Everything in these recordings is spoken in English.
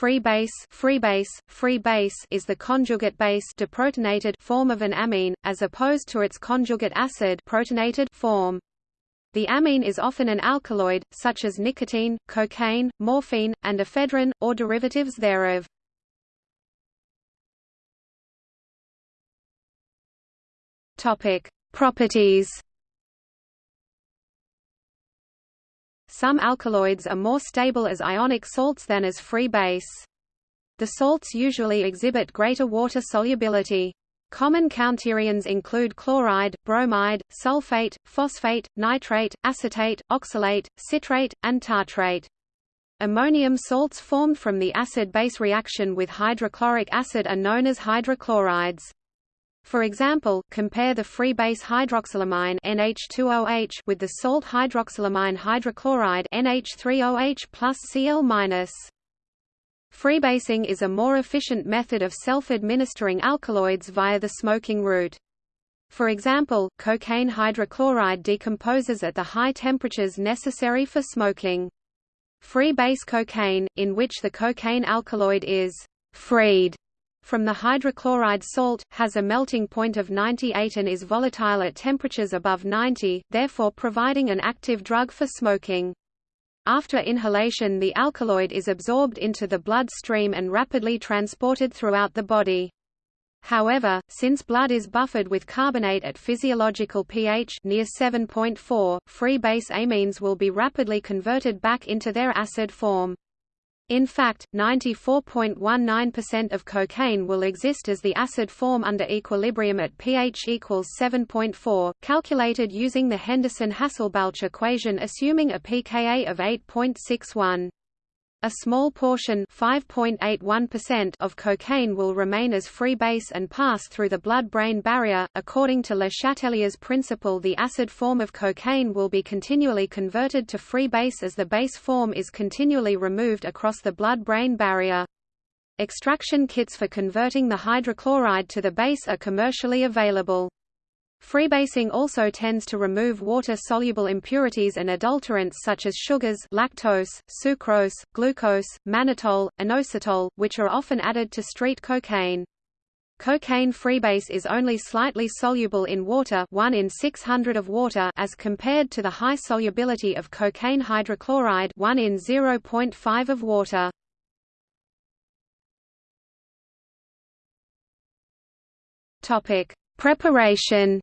Free base, free base, is the conjugate base deprotonated form of an amine, as opposed to its conjugate acid protonated form. The amine is often an alkaloid, such as nicotine, cocaine, morphine, and ephedrine, or derivatives thereof. Properties. Some alkaloids are more stable as ionic salts than as free base. The salts usually exhibit greater water solubility. Common counterions include chloride, bromide, sulfate, phosphate, nitrate, acetate, oxalate, citrate, and tartrate. Ammonium salts formed from the acid-base reaction with hydrochloric acid are known as hydrochlorides. For example, compare the free base hydroxylamine NH2OH with the salt hydroxylamine hydrochloride NH3OH plus Cl-. Freebasing is a more efficient method of self-administering alkaloids via the smoking route. For example, cocaine hydrochloride decomposes at the high temperatures necessary for smoking. Free base cocaine, in which the cocaine alkaloid is freed from the hydrochloride salt, has a melting point of 98 and is volatile at temperatures above 90, therefore providing an active drug for smoking. After inhalation the alkaloid is absorbed into the blood stream and rapidly transported throughout the body. However, since blood is buffered with carbonate at physiological pH near 7.4, free base amines will be rapidly converted back into their acid form. In fact, 94.19% of cocaine will exist as the acid form under equilibrium at pH equals 7.4, calculated using the Henderson-Hasselbalch equation assuming a pKa of 8.61. A small portion of cocaine will remain as free base and pass through the blood-brain barrier. According to Le Chatelier's principle the acid form of cocaine will be continually converted to free base as the base form is continually removed across the blood-brain barrier. Extraction kits for converting the hydrochloride to the base are commercially available. Freebasing also tends to remove water-soluble impurities and adulterants such as sugars lactose, sucrose, glucose, mannitol, inositol, which are often added to street cocaine. Cocaine freebase is only slightly soluble in water 1 in 600 of water as compared to the high solubility of cocaine hydrochloride 1 in 0.5 of water. Topic: Preparation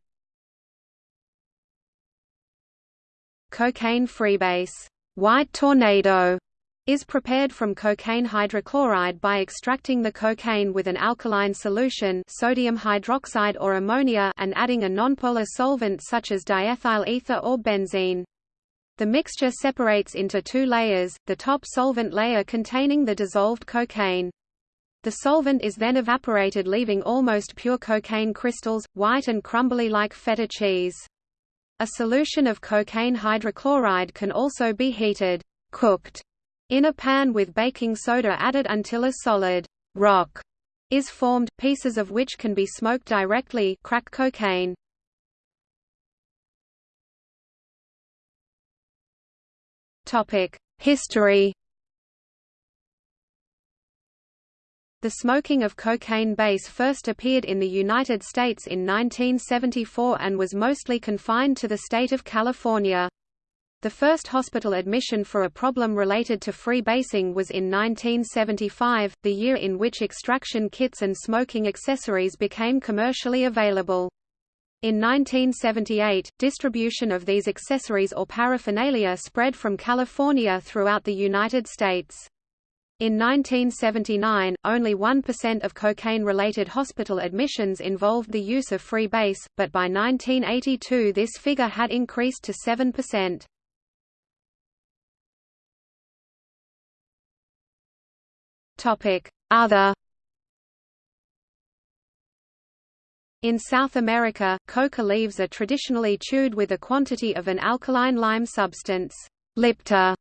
Cocaine freebase white tornado is prepared from cocaine hydrochloride by extracting the cocaine with an alkaline solution sodium hydroxide or ammonia and adding a nonpolar solvent such as diethyl ether or benzene. The mixture separates into two layers, the top solvent layer containing the dissolved cocaine. The solvent is then evaporated leaving almost pure cocaine crystals, white and crumbly like feta cheese. A solution of cocaine hydrochloride can also be heated cooked in a pan with baking soda added until a solid rock is formed, pieces of which can be smoked directly crack cocaine. History The smoking of cocaine base first appeared in the United States in 1974 and was mostly confined to the state of California. The first hospital admission for a problem related to free basing was in 1975, the year in which extraction kits and smoking accessories became commercially available. In 1978, distribution of these accessories or paraphernalia spread from California throughout the United States. In 1979, only 1% of cocaine-related hospital admissions involved the use of free base, but by 1982 this figure had increased to 7%. Other In South America, coca leaves are traditionally chewed with a quantity of an alkaline lime substance, llipta,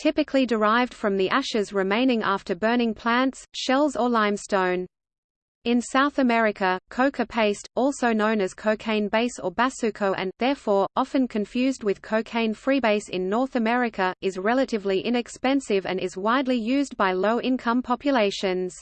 typically derived from the ashes remaining after burning plants, shells or limestone. In South America, coca paste, also known as cocaine base or basuco and, therefore, often confused with cocaine freebase in North America, is relatively inexpensive and is widely used by low-income populations.